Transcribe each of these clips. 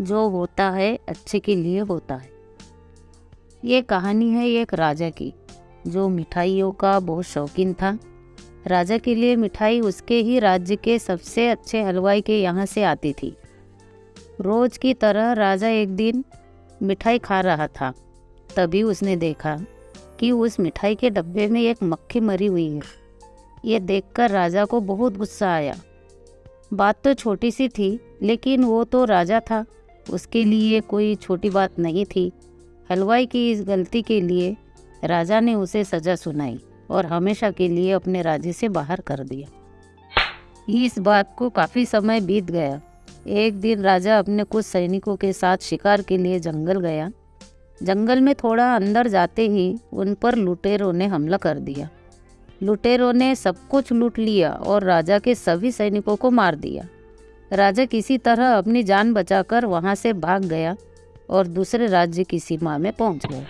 जो होता है, अच्छे के लिए होता है। ये कहानी है एक राजा की, जो मिठाइयों का बहुत शौकीन था। राजा के लिए मिठाई उसके ही राज्य के सबसे अच्छे हलवाई के यहाँ से आती थी। रोज की तरह राजा एक दिन मिठाई खा रहा था। तभी उसने देखा कि उस मिठाई के डब्बे में एक मक्खी मरी हुई है। ये देखकर राजा को बहुत गुस्सा आया। बात तो छोटी सी थी, लेकिन वो तो राजा था। उसके लिए कोई छोटी बात नहीं थी। हलवाई की इस गलती के लिए राजा ने उसे सज़ा सुनाई और हमेशा के लिए अपने राज्य से बाहर कर दिया। इस बात को काफ़ी समय बीत गया। एक दिन राजा अपने कुछ सैनिकों के साथ शिकार के लिए जंगल गया। जंगल में थोड़ा अंदर जाते ही उन पर लुटेरों ने हमला कर दिया। लुटेरों ने सब कुछ लूट लिया और राजा के सभी सैनिकों को मार दिया। राजा किसी तरह अपनी जान बचाकर वहाँ से भाग गया और दूसरे राज्य की सीमा में पहुँच गया।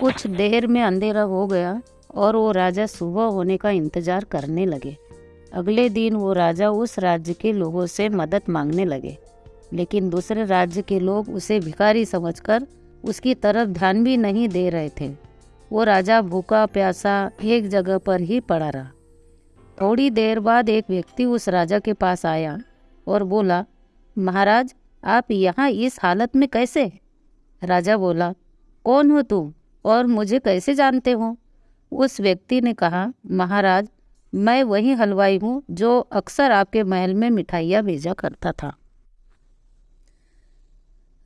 कुछ देर में अंधेरा हो गया और वो राजा सुबह होने का इंतज़ार करने लगे। अगले दिन वो राजा उस राज्य के लोगों से मदद मांगने लगे लेकिन दूसरे राज्य के लोग उसे भिखारी समझकर उसकी तरफ़ ध्यान भी नहीं दे रहे थे। वो राजा भूखा प्यासा एक जगह पर ही पड़ा रहा। थोड़ी देर बाद एक व्यक्ति उस राजा के पास आया और बोला, महाराज, आप यहाँ इस हालत में कैसे? राजा बोला, कौन हो तुम और मुझे कैसे जानते हो? उस व्यक्ति ने कहा, महाराज, मैं वही हलवाई हूँ जो अक्सर आपके महल में मिठाइयाँ भेजा करता था।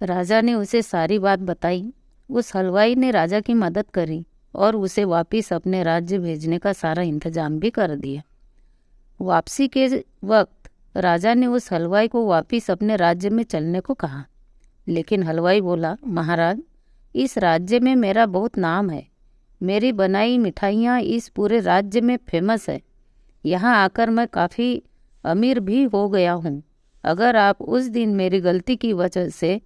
राजा ने उसे सारी बात बताई। उस हलवाई ने राजा की मदद करी और उसे वापस अपने राज्य भेजने का सारा इंतज़ाम भी कर दिया। वापसी के वक्त राजा ने उस हलवाई को वापिस अपने राज्य में चलने को कहा। लेकिन हलवाई बोला, महाराज, इस राज्य में मेरा बहुत नाम है। मेरी बनाई मिठाइयाँ इस पूरे राज्य में फ़ेमस है। यहाँ आकर मैं काफ़ी अमीर भी हो गया हूँ। अगर आप उस दिन मेरी गलती की वजह से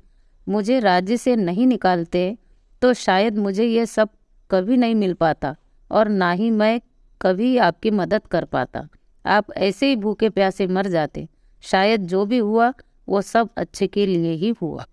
मुझे राज्य से नहीं निकालते तो शायद मुझे ये सब कभी नहीं मिल पाता और ना ही मैं कभी आपकी मदद कर पाता। आप ऐसे ही भूखे प्यासे मर जाते। शायद जो भी हुआ, वो सब अच्छे के लिए ही हुआ।